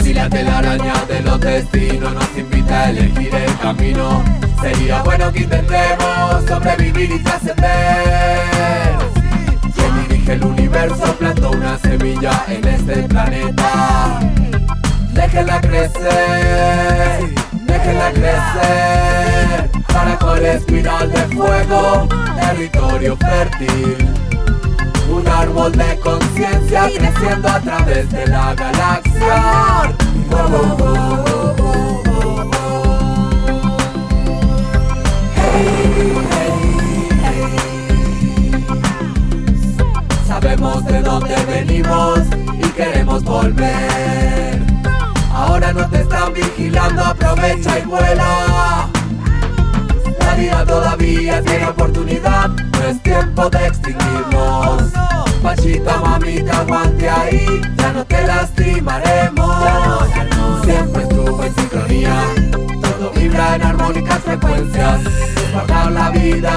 Si la telaraña de los destinos nos invita a elegir el camino, sería bueno que intentemos sobrevivir y trascender. Quien dirige el universo plantó una semilla en este planeta. Déjenla crecer, déjenla crecer. Para el espiral de fuego, territorio fértil. Un árbol de conciencia creciendo a través de la galaxia. Sabemos de dónde venimos y queremos volver. Aprovecha y vuela. La vida todavía tiene oportunidad, no es tiempo de extinguirnos. Pachita, mamita, aguante ahí, ya no te lastimaremos. Siempre estuvo en sincronía, todo vibra en armónicas frecuencias. Guardar la vida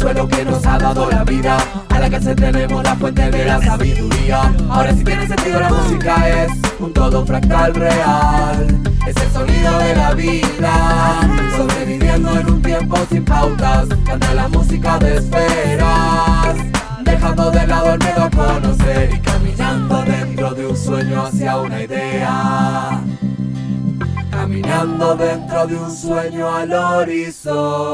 Somos amigos del suelo que nos ha dado la vida, a la que se tenemos la fuente de la sabiduría. Ahora si tiene sentido la música es un todo fractal real. Es el sonido de la vida, sobreviviendo en un tiempo sin pautas. Canta la música de esferas, dejando de lado el miedo a conocer y caminando dentro de un sueño hacia una idea. Caminando dentro de un sueño al horizonte.